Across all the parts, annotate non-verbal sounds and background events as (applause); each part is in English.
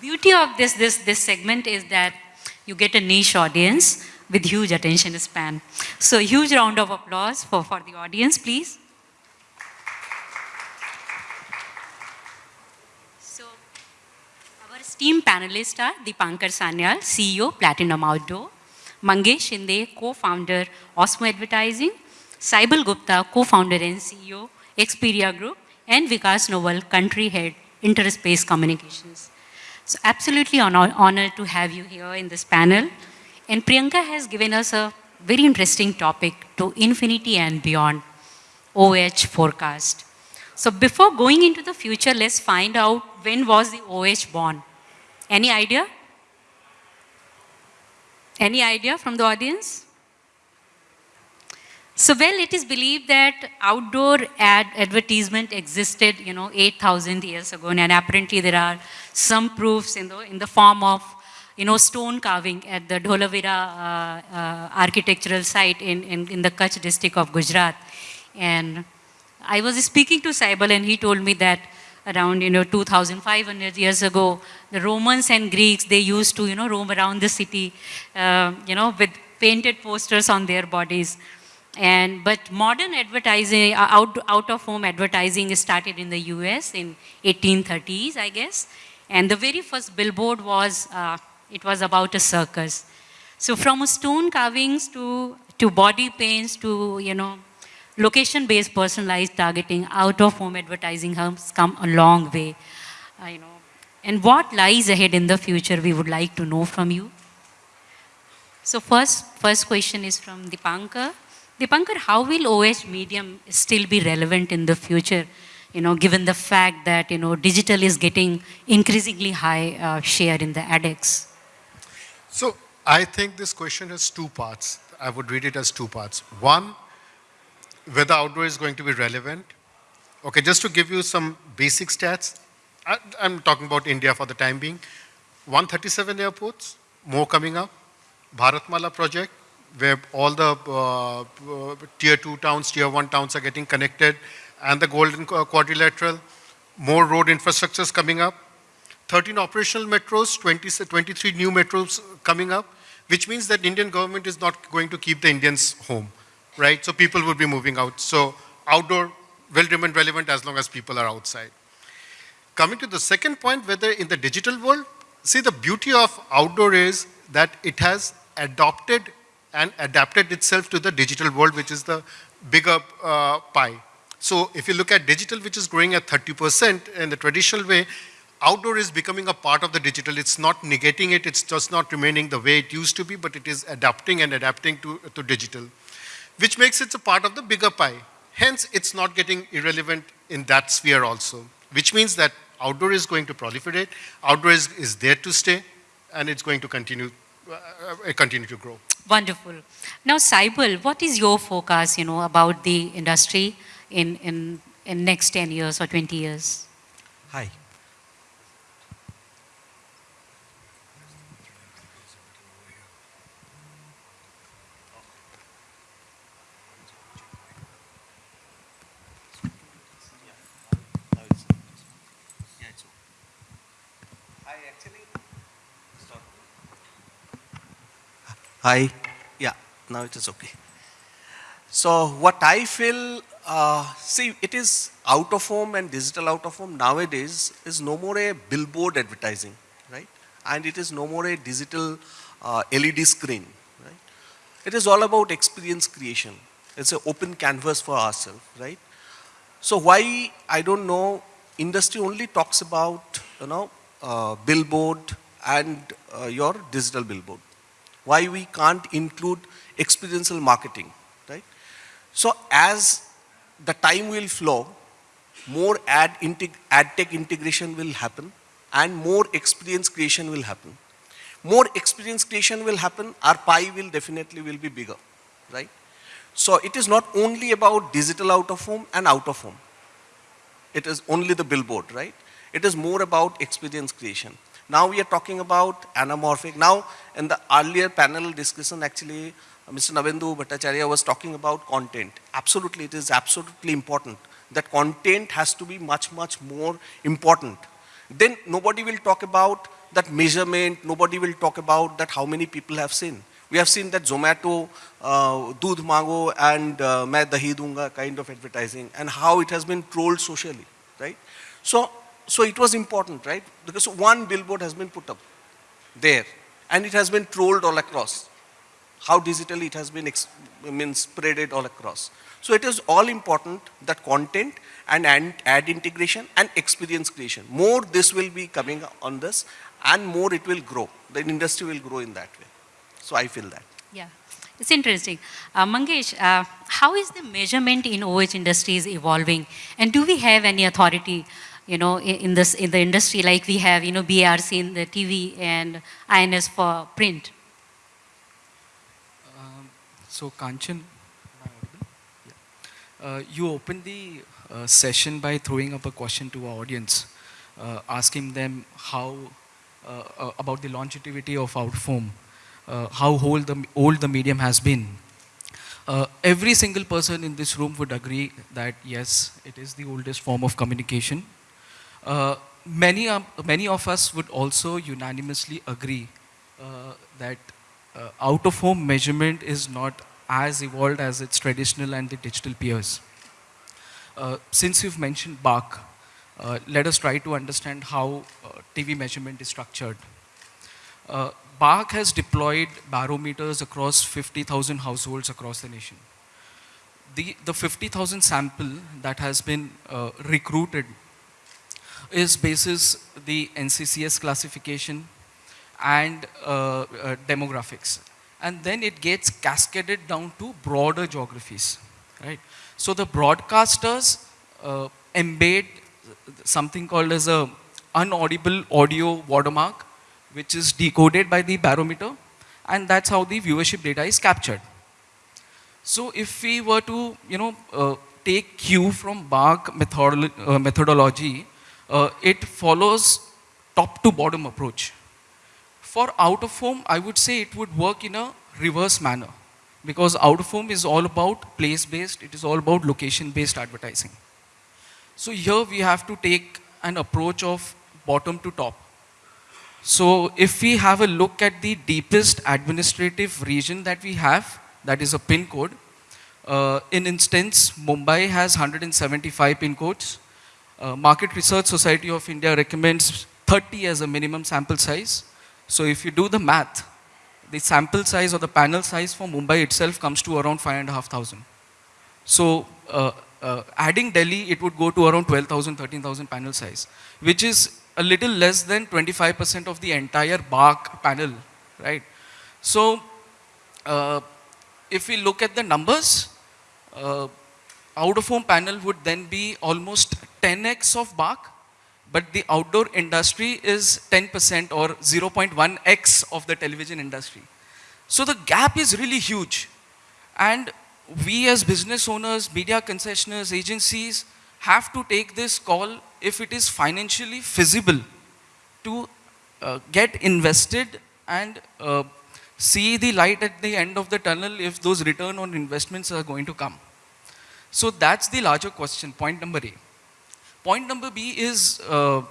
beauty of this, this, this segment is that you get a niche audience with huge attention span. So huge round of applause for, for the audience, please. So our esteemed panelists are Deepankar Sanyal, CEO, Platinum Outdoor, Mangesh Shinde, co-founder, Osmo Advertising, Saibal Gupta, co-founder and CEO, Expedia Group, and Vikas Nowal, country head, Interspace Communications. So absolutely honor, honored to have you here in this panel. And Priyanka has given us a very interesting topic to infinity and beyond, OH forecast. So before going into the future, let's find out when was the OH born? Any idea? Any idea from the audience? So, well, it is believed that outdoor ad advertisement existed, you know, 8,000 years ago, and apparently there are some proofs in the, in the form of, you know, stone carving at the Dholavira uh, uh, architectural site in, in, in the Kutch district of Gujarat. And I was speaking to Saibal and he told me that around, you know, 2,500 years ago, the Romans and Greeks, they used to, you know, roam around the city, uh, you know, with painted posters on their bodies. And, but modern advertising, uh, out, out of home advertising started in the US in 1830s, I guess. And the very first billboard was, uh, it was about a circus. So from stone carvings to, to body paints to, you know, location-based personalized targeting, out-of-home advertising has come a long way. Uh, you know. And what lies ahead in the future, we would like to know from you. So first, first question is from Deepankar. Deepankar, how will OH medium still be relevant in the future, you know, given the fact that, you know, digital is getting increasingly high uh, share in the ADEX? So I think this question has two parts. I would read it as two parts. One, whether outdoor is going to be relevant. Okay, just to give you some basic stats, I, I'm talking about India for the time being. 137 airports, more coming up. Bharatmala project, where all the uh, uh, tier two towns, tier one towns are getting connected, and the golden quadrilateral, more road infrastructures coming up, 13 operational metros, 20, 23 new metros coming up, which means that Indian government is not going to keep the Indians home, right? So people will be moving out. So outdoor will remain relevant as long as people are outside. Coming to the second point, whether in the digital world, see the beauty of outdoor is that it has adopted and adapted itself to the digital world, which is the bigger uh, pie. So if you look at digital, which is growing at 30% in the traditional way, outdoor is becoming a part of the digital. It's not negating it, it's just not remaining the way it used to be, but it is adapting and adapting to, to digital, which makes it a part of the bigger pie. Hence, it's not getting irrelevant in that sphere also, which means that outdoor is going to proliferate, outdoor is, is there to stay, and it's going to continue, uh, uh continue to grow. Wonderful. Now, Saibal, what is your focus, you know, about the industry in, in, in next 10 years or 20 years? Hi. Hi. Now it is okay. So what I feel, uh, see, it is out of home and digital out of home nowadays is no more a billboard advertising, right? And it is no more a digital uh, LED screen, right? It is all about experience creation. It's an open canvas for ourselves, right? So why, I don't know, industry only talks about, you know, uh, billboard and uh, your digital billboard why we can't include experiential marketing, right? So as the time will flow, more ad, ad tech integration will happen and more experience creation will happen. More experience creation will happen, our pie will definitely will be bigger, right? So it is not only about digital out of home and out of home. It is only the billboard, right? It is more about experience creation. Now we are talking about anamorphic. Now in the earlier panel discussion actually Mr. Nabendu Bhattacharya was talking about content. Absolutely, it is absolutely important that content has to be much, much more important. Then nobody will talk about that measurement, nobody will talk about that how many people have seen. We have seen that Zomato, uh, Doodh Mango and uh, Main Dahi Dunga kind of advertising and how it has been trolled socially, right? So, so it was important, right? Because one billboard has been put up there and it has been trolled all across. How digitally it has been I mean, spreaded all across. So it is all important that content and ad integration and experience creation. More this will be coming on this and more it will grow. The industry will grow in that way. So I feel that. Yeah, it's interesting. Uh, Mangesh, uh, how is the measurement in OH industries evolving? And do we have any authority, you know, in, this in the industry like we have, you know, BARC in the TV and INS for print? Um, so Kanchan, uh, you opened the uh, session by throwing up a question to our audience, uh, asking them how uh, uh, about the longevity of Outform uh, how old the, old the medium has been. Uh, every single person in this room would agree that yes, it is the oldest form of communication. Uh, many, many of us would also unanimously agree uh, that uh, out-of-home measurement is not as evolved as its traditional and the digital peers. Uh, since you've mentioned BARC, let us try to understand how TV measurement is structured. Uh, has deployed barometers across 50,000 households across the nation. The, the 50,000 sample that has been uh, recruited is basis the NCCS classification and uh, uh, demographics. And then it gets cascaded down to broader geographies, right? So the broadcasters uh, embed something called as a unaudible audio watermark which is decoded by the barometer and that's how the viewership data is captured. So if we were to, you know, uh, take cue from BARC methodolo uh, methodology, uh, it follows top to bottom approach. For out of home, I would say it would work in a reverse manner because out of home is all about place based, it is all about location based advertising. So here we have to take an approach of bottom to top. So if we have a look at the deepest administrative region that we have, that is a pin code, uh, in instance, Mumbai has 175 pin codes. Uh, Market Research Society of India recommends 30 as a minimum sample size. So if you do the math, the sample size or the panel size for Mumbai itself comes to around 5,500. So uh, uh, adding Delhi, it would go to around 12,000, 13,000 panel size, which is a little less than 25% of the entire BARC panel, right? So, uh, if we look at the numbers, uh, out-of-home panel would then be almost 10x of BARC, but the outdoor industry is 10% or 0.1x of the television industry. So the gap is really huge. And we as business owners, media concessionaires, agencies have to take this call if it is financially feasible to uh, get invested and uh, see the light at the end of the tunnel if those return on investments are going to come. So that's the larger question, point number A. Point number B is, uh,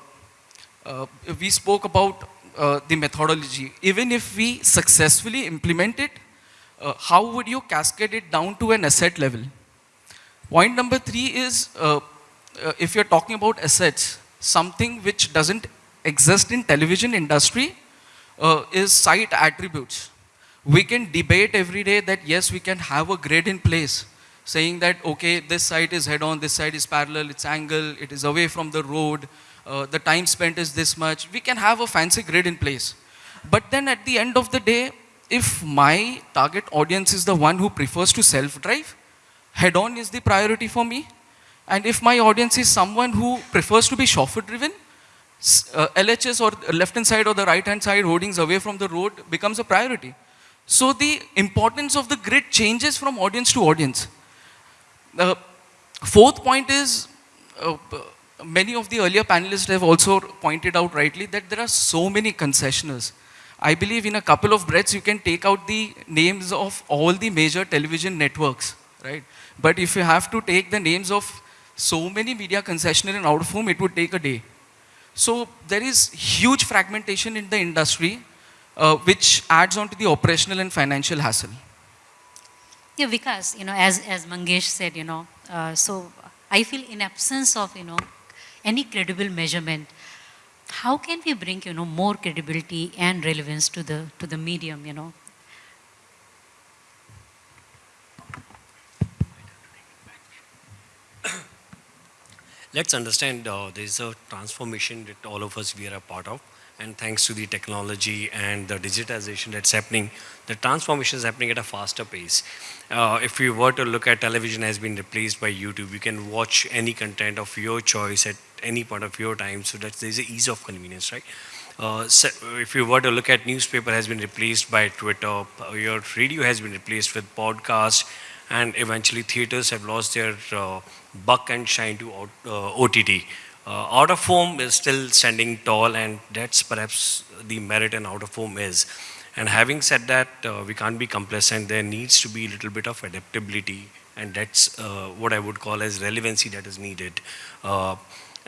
uh we spoke about uh, the methodology. Even if we successfully implement it, uh, how would you cascade it down to an asset level? Point number three is, uh, if you're talking about assets, something which doesn't exist in television industry uh, is site attributes. We can debate every day that yes, we can have a grid in place saying that, okay, this site is head on, this side is parallel, it's angle, it is away from the road, uh, the time spent is this much. We can have a fancy grid in place. But then at the end of the day, if my target audience is the one who prefers to self-drive, head on is the priority for me, and if my audience is someone who prefers to be chauffeur driven, uh, LHS or left hand side or the right hand side holdings away from the road becomes a priority. So the importance of the grid changes from audience to audience. The fourth point is, uh, many of the earlier panelists have also pointed out rightly that there are so many concessioners. I believe in a couple of breaths you can take out the names of all the major television networks, right? But if you have to take the names of so many media concessionaire and out of home, it would take a day. So there is huge fragmentation in the industry, uh, which adds on to the operational and financial hassle. Yeah, Vikas, you know, as, as Mangesh said, you know, uh, so I feel in absence of, you know, any credible measurement, how can we bring, you know, more credibility and relevance to the, to the medium, you know? let's understand uh, there is a transformation that all of us we are a part of and thanks to the technology and the digitization that's happening the transformation is happening at a faster pace uh, if you were to look at television has been replaced by youtube you can watch any content of your choice at any point of your time so that there's an ease of convenience right uh, so if you were to look at newspaper has been replaced by twitter uh, your radio has been replaced with podcast and eventually theaters have lost their uh, buck and shine to uh, OTT. Uh, out of home is still standing tall and that's perhaps the merit in out of home is. And having said that, uh, we can't be complacent. There needs to be a little bit of adaptability and that's uh, what I would call as relevancy that is needed.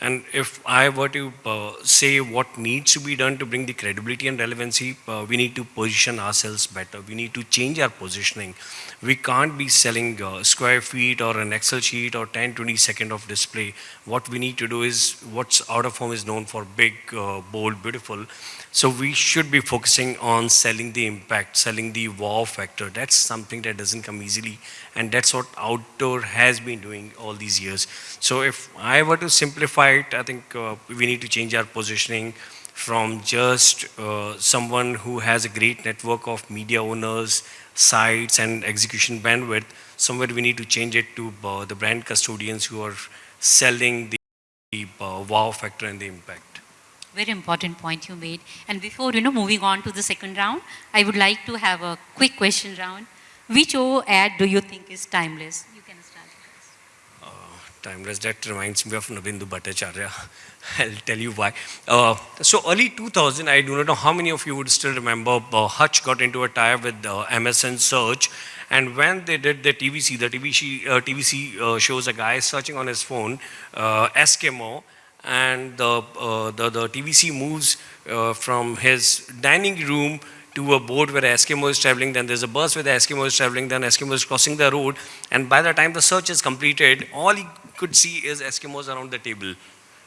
And if I were to uh, say what needs to be done to bring the credibility and relevancy, uh, we need to position ourselves better. We need to change our positioning. We can't be selling uh, square feet or an Excel sheet or 10, 20 second of display. What we need to do is what's out of home is known for big, uh, bold, beautiful. So we should be focusing on selling the impact, selling the wow factor. That's something that doesn't come easily. And that's what outdoor has been doing all these years. So if I were to simplify I think uh, we need to change our positioning from just uh, someone who has a great network of media owners, sites and execution bandwidth. Somewhere we need to change it to uh, the brand custodians who are selling the, the uh, wow factor and the impact. Very important point you made. And before, you know, moving on to the second round, I would like to have a quick question round. Which O ad do you think is timeless? You can start. Uh, timeless, that reminds me of Nabendu Bhattacharya. (laughs) I'll tell you why. Uh, so early 2000, I do not know how many of you would still remember, uh, Hutch got into a tie with uh, MSN Search. And when they did the TVC, the TVC, uh, TVC uh, shows a guy searching on his phone, uh, Eskimo, and the, uh, the, the, TVC moves from his dining room to a boat where Eskimo is traveling, then there's a bus where the Eskimo is traveling, then Eskimo is crossing the road, and by the time the search is completed, all he could see is Eskimos around the table.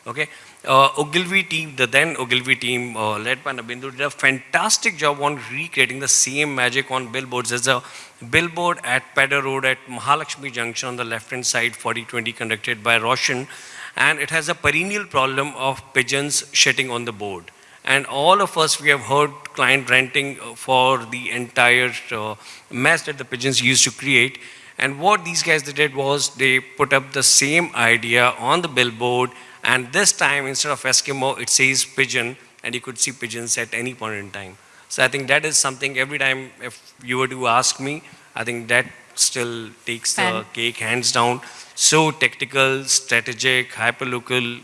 Okay, uh, Ogilvy team, the then Ogilvy team, uh, led by Nabendu, did a fantastic job on recreating the same magic on billboards. There's a billboard at Pedder Road at Mahalakshmi Junction on the left-hand side, 4020, conducted by Roshan and it has a perennial problem of pigeons shitting on the board. And all of us, we have heard client renting uh, for the entire uh, mess that the pigeons used to create. And what these guys did was they put up the same idea on the billboard and this time instead of Eskimo, it says pigeon and you could see pigeons at any point in time. So I think that is something every time if you were to ask me, I think that still takes the cake hands down so technical, strategic, hyperlocal,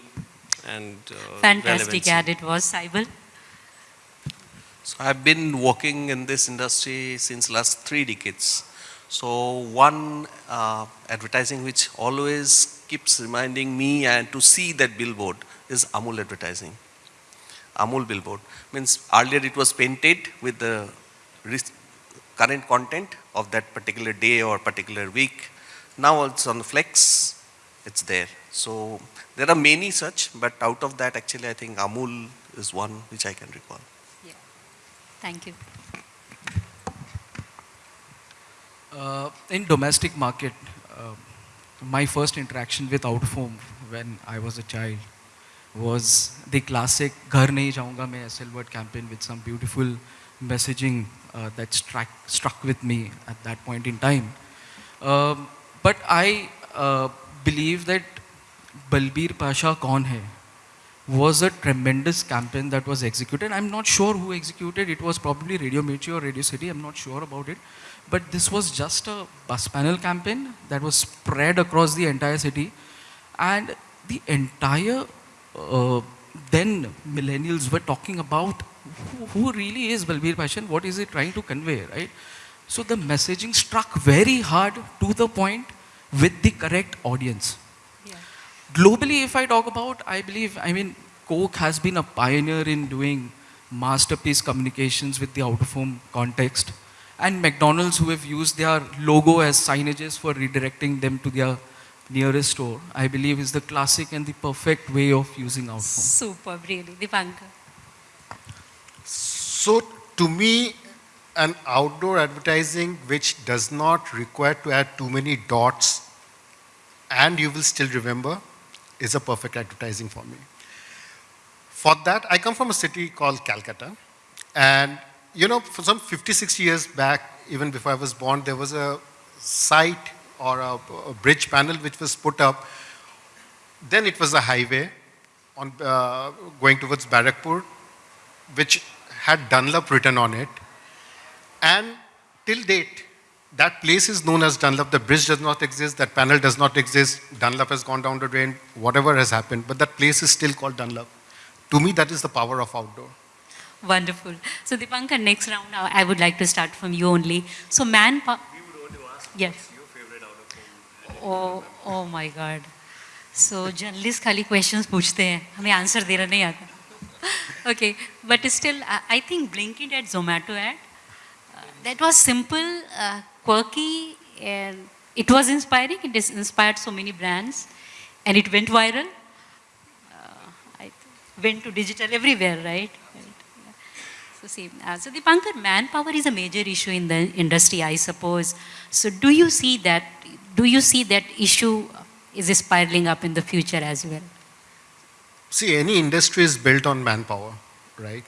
and uh, fantastic ad it was, Saibal. So I've been working in this industry since last three decades. So one uh, advertising which always keeps reminding me and to see that billboard is Amul advertising. Amul billboard means earlier it was painted with the current content of that particular day or particular week now it's on the flex, it's there. So there are many such, but out of that actually I think Amul is one which I can recall. Yeah. Thank you. Uh, in domestic market, uh, my first interaction with out of home when I was a child was the classic Ghar Nahi Jaunga Main SL word campaign with some beautiful messaging uh, that struck, struck with me at that point in time. Um, but I uh, believe that Balbir Pasha Kaun Hai was a tremendous campaign that was executed. I'm not sure who executed. It was probably Radio Mirchi or Radio City. I'm not sure about it. But this was just a bus panel campaign that was spread across the entire city. And the entire uh, then millennials were talking about who, who really is Balbir Pasha what is he trying to convey, right? So the messaging struck very hard to the point with the correct audience. Yeah. Globally, if I talk about, I believe, I mean, Coke has been a pioneer in doing masterpiece communications with the out-of-home context. And McDonald's who have used their logo as signages for redirecting them to their nearest store, I believe is the classic and the perfect way of using out-of-home. Superb, really. Dipankar. So to me, an outdoor advertising which does not require to add too many dots and you will still remember is a perfect advertising for me. For that, I come from a city called Calcutta. And, you know, for some 50, 60 years back, even before I was born, there was a site or a, a bridge panel which was put up. Then it was a highway on, uh, going towards Barakpur, which had Dunlop written on it. And till date, that place is known as Dunlop. The bridge does not exist, that panel does not exist, Dunlop has gone down the drain, whatever has happened, but that place is still called Dunlop. To me, that is the power of outdoor. Wonderful. So Dipankar, next round, uh, I would like to start from you only. So manpower. Yes. Oh, oh my God. So journalists खाली questions पूछते हैं, हमें answer देना नहीं आता. Okay, but still, I, I think Blinkit at Zomato ad, uh, that was simple, uh, quirky, and it was inspiring. It inspired so many brands, and it went viral. Uh, went to digital everywhere, right? So see, uh, so Dipankar, manpower is a major issue in the industry, I suppose. So do you see that? Do you see that issue is spiraling up in the future as well? See, any industry is built on manpower, right?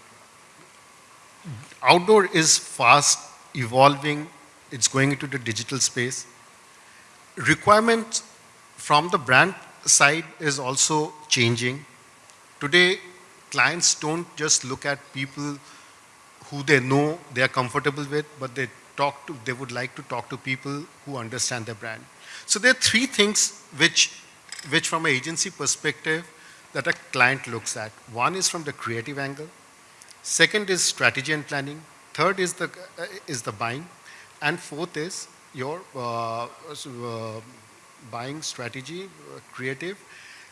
Outdoor is fast evolving, it's going into the digital space. Requirements from the brand side is also changing. Today, clients don't just look at people who they know they are comfortable with, but they talk to, they would like to talk to people who understand their brand. So there are three things which, which from an agency perspective, that a client looks at. One is from the creative angle. Second is strategy and planning. Third is the, uh, is the buying. And fourth is your uh, uh, buying strategy, uh, creative,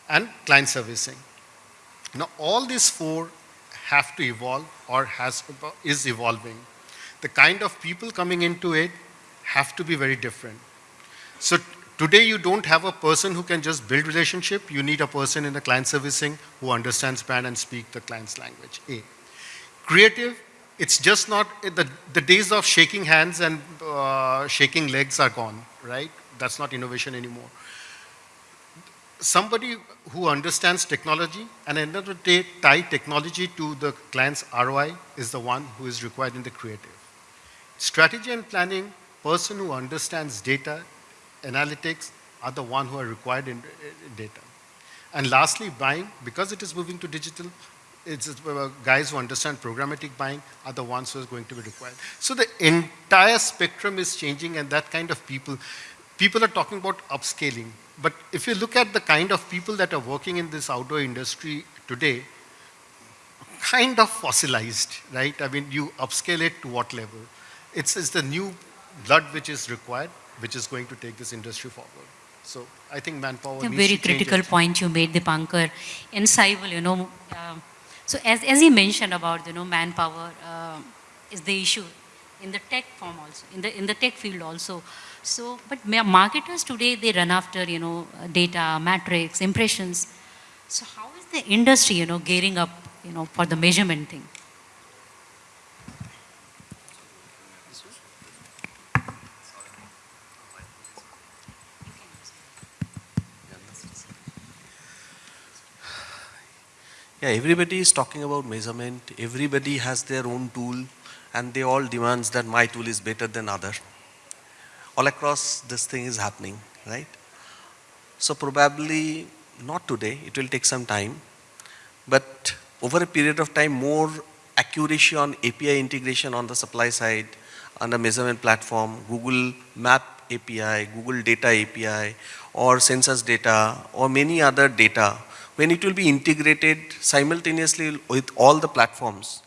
and client servicing. Now, all these four have to evolve or has, is evolving. The kind of people coming into it have to be very different. So Today, you don't have a person who can just build relationship. You need a person in the client servicing who understands brand and speak the client's language. A. Creative, it's just not, the, the days of shaking hands and uh, shaking legs are gone, right? That's not innovation anymore. Somebody who understands technology and the day, tie technology to the client's ROI is the one who is required in the creative. Strategy and planning, person who understands data, analytics are the one who are required in, in data. And lastly, buying, because it is moving to digital, guys who understand programmatic buying are the ones who are going to be required. So the entire spectrum is changing and that kind of people, people are talking about upscaling. But if you look at the kind of people that are working in this outdoor industry today, kind of fossilized, right? I mean, you upscale it to what level? It's, it's the new blood which is required which is going to take this industry forward. So I think manpower A very critical point you made, Dipankar. In Saibal, you know, uh, so as, as you mentioned about, you know, manpower uh, is the issue in the tech form also, in the, in the tech field also. So, but marketers today, they run after, you know, data, metrics, impressions. So how is the industry, you know, gearing up, you know, for the measurement thing? Yeah, everybody is talking about measurement. Everybody has their own tool and they all demands that my tool is better than other. All across this thing is happening, right? So probably not today, it will take some time. But over a period of time, more accuracy on API integration on the supply side, on the measurement platform, Google Map API, Google Data API, or census data, or many other data when it will be integrated simultaneously with all the platforms,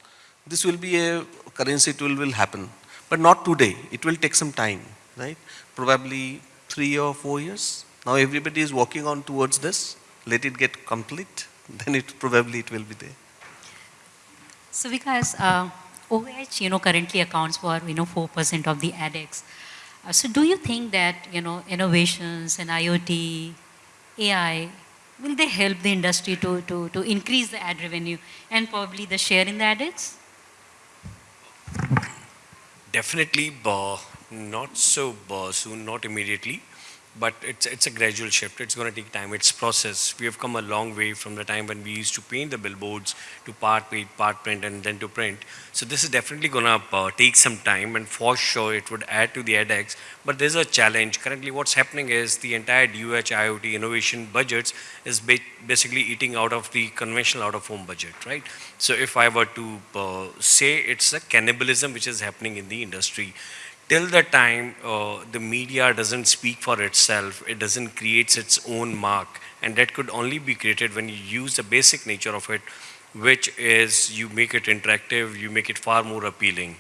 this will be a currency tool will happen. But not today, it will take some time, right? Probably three or four years. Now everybody is working on towards this, let it get complete (laughs) then it probably it will be there. So because uh, OH, you know, currently accounts for, you know, 4% of the ADEX. Uh, so do you think that, you know, innovations and IoT, AI, will they help the industry to, to, to increase the ad revenue and probably the share in the ads? Definitely, uh, not so uh, soon, not immediately, but it's it's a gradual shift. It's going to take time. It's process. We have come a long way from the time when we used to paint the billboards to part paint, part print, and then to print. So this is definitely going to uh, take some time, and for sure it would add to the ADEX. But there's a challenge. Currently, what's happening is the entire DOOH IoT innovation budgets is ba basically eating out of the conventional out-of-home budget, right? So if I were to uh, say it's a cannibalism which is happening in the industry till the time uh, the media doesn't speak for itself, it doesn't create its own mark. And that could only be created when you use the basic nature of it, which is you make it interactive, you make it far more appealing.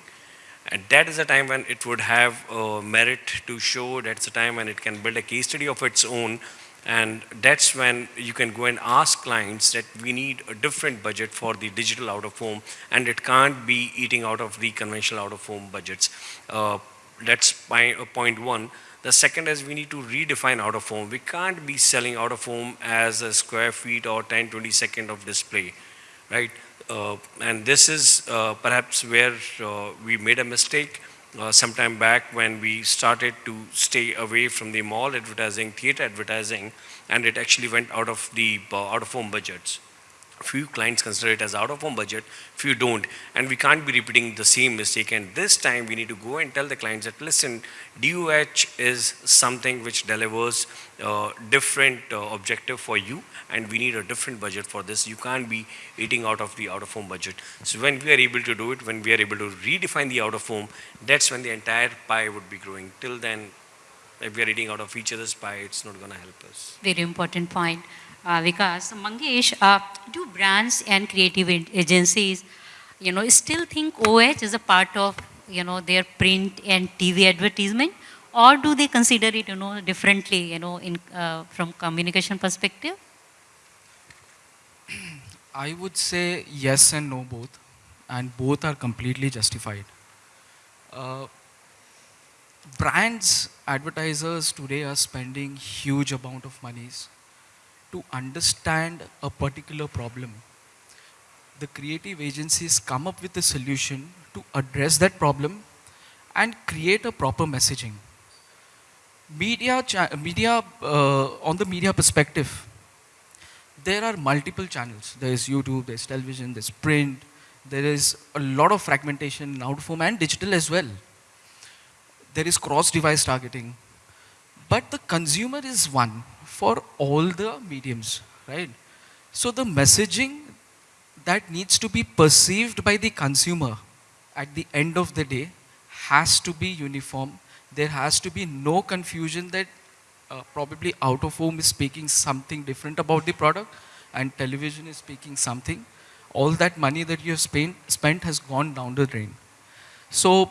And that is a time when it would have uh, merit to show, that's a time when it can build a case study of its own. And that's when you can go and ask clients that we need a different budget for the digital out of home and it can't be eating out of the conventional out of home budgets. Uh, that's uh, point one. The second is we need to redefine out of home. We can't be selling out of home as a square feet or 10, 20 second of display, right? Uh, and this is uh, perhaps where uh, we made a mistake uh, sometime back when we started to stay away from the mall advertising, theater advertising, and it actually went out of the uh, out of home budgets few clients consider it as out of home budget, few don't. And we can't be repeating the same mistake. And this time we need to go and tell the clients that, listen, DOOH is something which delivers uh, different uh, objective for you and we need a different budget for this. You can't be eating out of the out of home budget. So when we are able to do it, when we are able to redefine the out of home, that's when the entire pie would be growing. Till then, if we are eating out of each other's pie, it's not going to help us. Very important point uh, Vikas. Mangesh, uh, do brands and creative agencies, you know, still think OH is a part of, you know, their print and TV advertisement? Or do they consider it, you know, differently, you know, in, uh, from communication perspective? I would say yes and no both, and both are completely justified. Uh, brands, advertisers today are spending huge amount of monies to understand a particular problem. The creative agencies come up with a solution to address that problem and create a proper messaging. Media, media uh, on the media perspective, there are multiple channels. There is YouTube, there's television, there's print, there is a lot of fragmentation in out of home and digital as well. There is cross-device targeting. But the consumer is one for all the mediums, right? So the messaging that needs to be perceived by the consumer at the end of the day has to be uniform. There has to be no confusion that uh, probably out of home is speaking something different about the product and television is speaking something. All that money that you have spent, spent has gone down the drain. So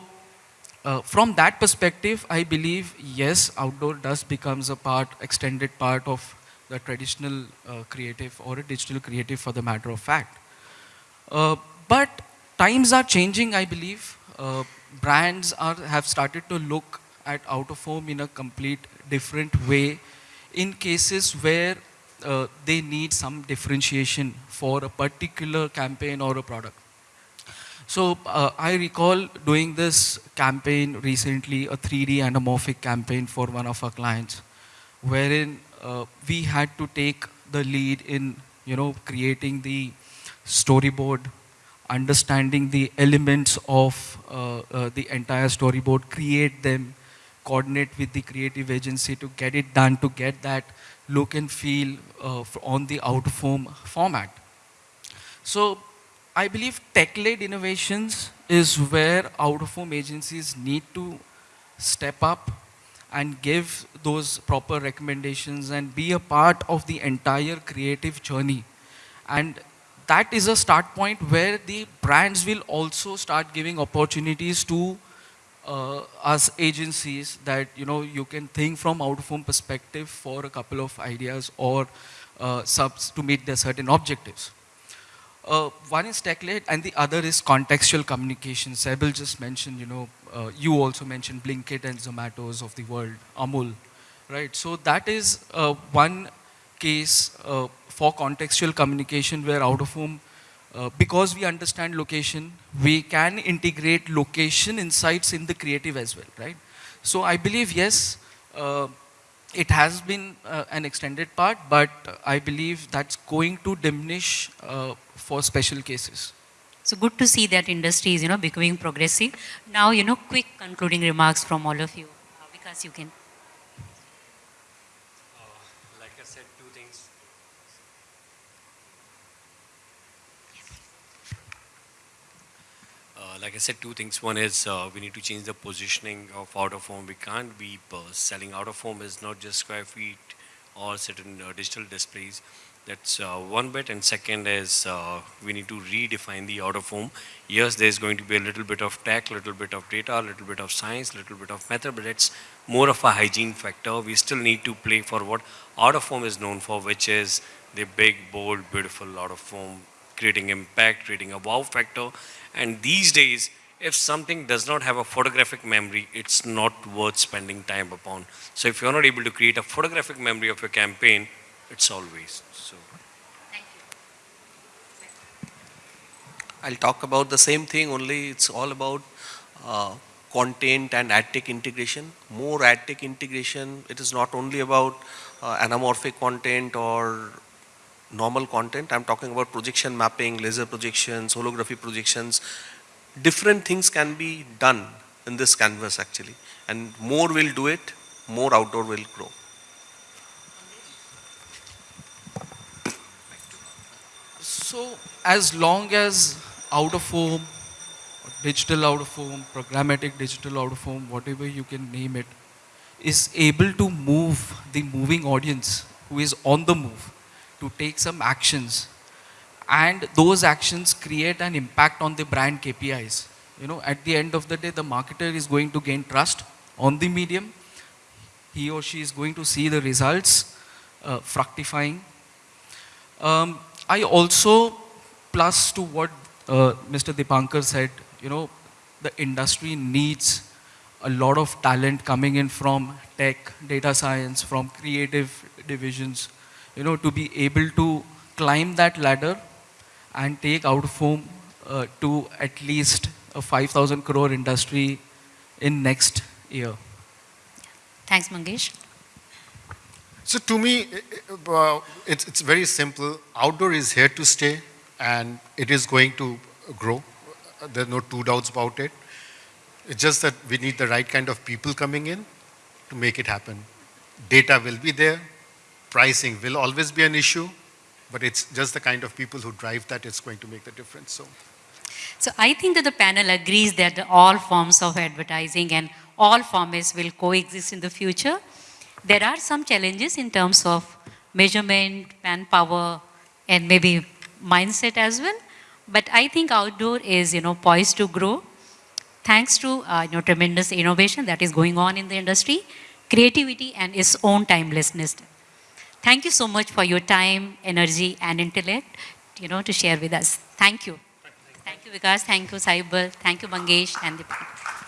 uh, from that perspective, I believe, yes, outdoor does becomes a part, extended part of the traditional uh, creative or a digital creative for the matter of fact. Uh, but times are changing, I believe. Uh, brands are, have started to look at out of home in a complete different way in cases where uh, they need some differentiation for a particular campaign or a product. So uh, I recall doing this campaign recently, a 3D anamorphic campaign for one of our clients, wherein uh, we had to take the lead in, you know, creating the storyboard, understanding the elements of uh, uh the entire storyboard, create them, coordinate with the creative agency to get it done, to get that look and feel uh, on the out home format. So I believe tech-led innovations is where out-of-home agencies need to step up and give those proper recommendations and be a part of the entire creative journey. And that is a start point where the brands will also start giving opportunities to uh, us agencies that you know you can think from out of home perspective for a couple of ideas or uh, subs to meet their certain objectives. Uh, one is tech-led and the other is contextual communication. Saibal just mentioned, you know, uh, you also mentioned Blinkit and Zomato's of the world, Amul, right? So that is uh, one case uh, for contextual communication where out of home, uh, because we understand location, we can integrate location insights in the creative as well, right? So I believe, yes, uh, it has been uh, an extended part, but I believe that's going to diminish uh, for special cases. So good to see that industry is, you know, becoming progressive. Now, you know, quick concluding remarks from all of you. Uh, because you can. like I said, two things. Uh, like I said, two things. One is uh, we need to change the positioning of out of home. We can't be uh, selling out of home is not just square feet or certain uh, digital displays. That's uh, one bit. And second is uh, we need to redefine the out of home. Yes, there's going to be a little bit of tech, little bit of data, a little bit of science, a little bit of method, but it's more of a hygiene factor. We still need to play for what out of home is known for, which is the big, bold, beautiful out of home, creating impact, creating a wow factor. And these days, if something does not have a photographic memory, it's not worth spending time upon. So if you're not able to create a photographic memory of your campaign, it's all waste. So. I'll talk about the same thing, only it's all about uh, content and ad tech integration. More ad tech integration, it is not only about uh, anamorphic content or normal content. I'm talking about projection mapping, laser projections, holography projections. Different things can be done in this canvas actually. And more will do it, more outdoor will grow. So as long as out of home, digital out of home, programmatic digital out of home, whatever you can name it, is able to move the moving audience who is on the move to take some actions and those actions create an impact on the brand KPIs. You know, at the end of the day, the marketer is going to gain trust on the medium. He or she is going to see the results uh, fructifying. Um, I also, plus to what uh, Mr. Dipankar said, you know, the industry needs a lot of talent coming in from tech, data science, from creative divisions, you know, to be able to climb that ladder and take out of home uh, to at least a 5,000 crore industry in next year. Thanks, Mangesh. So to me, uh, it's, it's very simple. Outdoor is here to stay and it is going to grow. There's no two doubts about it. It's just that we need the right kind of people coming in to make it happen. Data will be there. Pricing will always be an issue, but it's just the kind of people who drive that it's going to make the difference. So. So I think that the panel agrees that all forms of advertising and all formats will coexist in the future. There are some challenges in terms of measurement, manpower, and maybe mindset as well. But I think outdoor is, you know, poised to grow thanks to, uh, you know, tremendous innovation that is going on in the industry, creativity, and its own timelessness. Thank you so much for your time, energy, and intellect, you know, to share with us. Thank you. Thank you, Vikas. Thank you, Saibal. Thank you, Mangesh and Deepak.